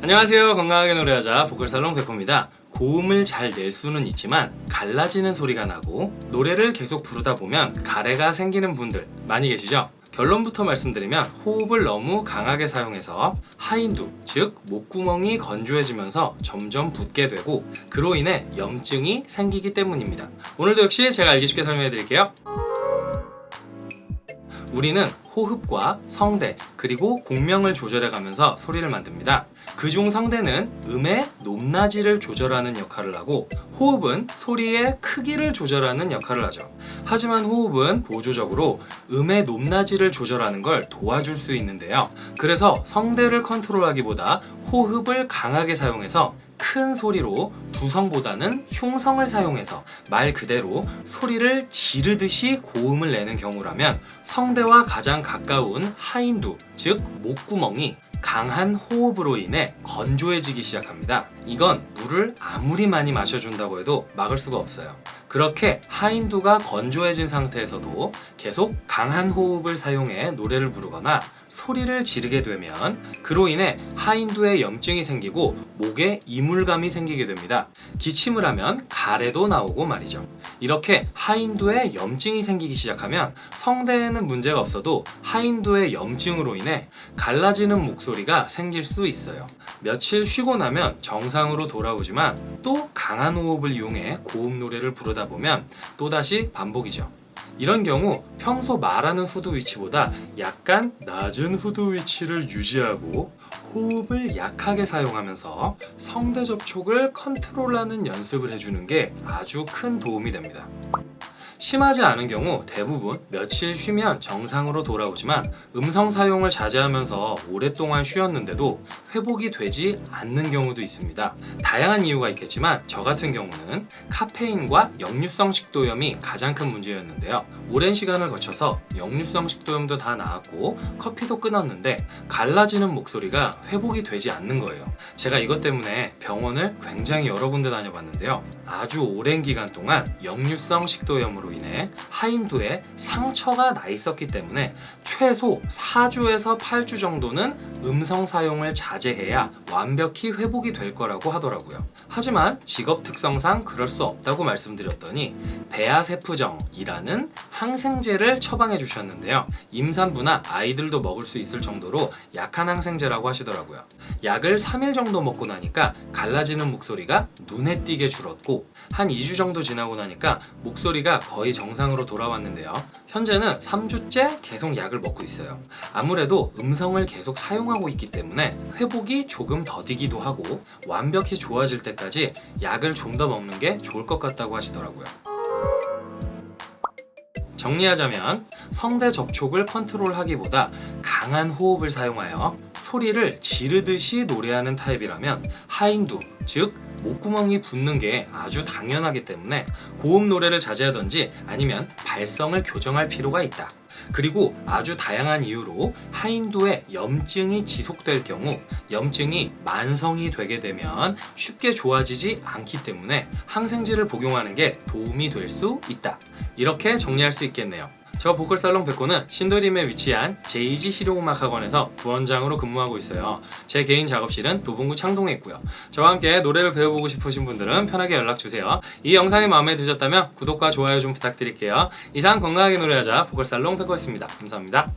안녕하세요. 건강하게 노래하자 보컬살롱 백호입니다. 고음을 잘 낼 수는 있지만 갈라지는 소리가 나고 노래를 계속 부르다 보면 가래가 생기는 분들 많이 계시죠? 결론부터 말씀드리면 호흡을 너무 강하게 사용해서 하인두, 즉 목구멍이 건조해지면서 점점 붓게 되고 그로 인해 염증이 생기기 때문입니다. 오늘도 역시 제가 알기 쉽게 설명해 드릴게요 우리는 호흡과 성대 그리고 공명을 조절해 가면서 소리를 만듭니다. 그중 성대는 음의 높낮이를 조절하는 역할을 하고 호흡은 소리의 크기를 조절하는 역할을 하죠. 하지만 호흡은 보조적으로 음의 높낮이를 조절하는 걸 도와줄 수 있는데요. 그래서 성대를 컨트롤하기보다 호흡을 강하게 사용해서 큰 소리로 두성보다는 흉성을 사용해서 말 그대로 소리를 지르듯이 고음을 내는 경우라면 성대와 가장 가까운 하인두, 즉 목구멍이 강한 호흡으로 인해 건조해지기 시작합니다. 이건 물을 아무리 많이 마셔준다고 해도 막을 수가 없어요. 그렇게 하인두가 건조해진 상태에서도 계속 강한 호흡을 사용해 노래를 부르거나 소리를 지르게 되면 그로 인해 하인두에 염증이 생기고 목에 이물감이 생기게 됩니다. 기침을 하면 가래도 나오고 말이죠. 이렇게 하인두에 염증이 생기기 시작하면 성대에는 문제가 없어도 하인두의 염증으로 인해 갈라지는 목소리가 생길 수 있어요. 며칠 쉬고 나면 정상으로 돌아오지만 또 강한 호흡을 이용해 고음 노래를 부르다 보면 또다시 반복이죠. 이런 경우 평소 말하는 후두 위치보다 약간 낮은 후두 위치를 유지하고 호흡을 약하게 사용하면서 성대 접촉을 컨트롤하는 연습을 해주는 게 아주 큰 도움이 됩니다. 심하지 않은 경우 대부분 며칠 쉬면 정상으로 돌아오지만 음성 사용을 자제하면서 오랫동안 쉬었는데도 회복이 되지 않는 경우도 있습니다. 다양한 이유가 있겠지만 저 같은 경우는 카페인과 역류성 식도염이 가장 큰 문제였는데요. 오랜 시간을 거쳐서 역류성 식도염도 다 나았고 커피도 끊었는데 갈라지는 목소리가 회복이 되지 않는 거예요. 제가 이것 때문에 병원을 굉장히 여러 군데 다녀봤는데요. 아주 오랜 기간 동안 역류성 식도염으로 인해 하인두에 상처가 나 있었기 때문에 최소 4주에서 8주 정도는 음성 사용을 자제해야 완벽히 회복이 될 거라고 하더라고요. 하지만 직업 특성상 그럴 수 없다고 말씀드렸더니 베아세프정이라는 항생제를 처방해 주셨는데요. 임산부나 아이들도 먹을 수 있을 정도로 약한 항생제라고 하시더라고요. 약을 3일 정도 먹고 나니까 갈라지는 목소리가 눈에 띄게 줄었고 한 2주 정도 지나고 나니까 목소리가 거의 정상으로 돌아왔는데요. 현재는 3주째 계속 약을 먹고 있어요. 아무래도 음성을 계속 사용하고 있기 때문에 회복이 조금 더디기도 하고 완벽히 좋아질 때까지 약을 좀 더 먹는 게 좋을 것 같다고 하시더라고요. 정리하자면 성대 접촉을 컨트롤하기보다 강한 호흡을 사용하여 소리를 지르듯이 노래하는 타입이라면 하인두, 즉 목구멍이 붓는 게 아주 당연하기 때문에 고음 노래를 자제하던지 아니면 발성을 교정할 필요가 있다. 그리고 아주 다양한 이유로 하인두에 염증이 지속될 경우 염증이 만성이 되게 되면 쉽게 좋아지지 않기 때문에 항생제를 복용하는 게 도움이 될 수 있다. 이렇게 정리할 수 있겠네요. 저 보컬 살롱 백호는 신도림에 위치한 제이지 실용음악학원에서 부원장으로 근무하고 있어요. 제 개인 작업실은 도봉구 창동에 있고요. 저와 함께 노래를 배워보고 싶으신 분들은 편하게 연락주세요. 이 영상이 마음에 드셨다면 구독과 좋아요 좀 부탁드릴게요. 이상 건강하게 노래하자 보컬 살롱 백호였습니다. 감사합니다.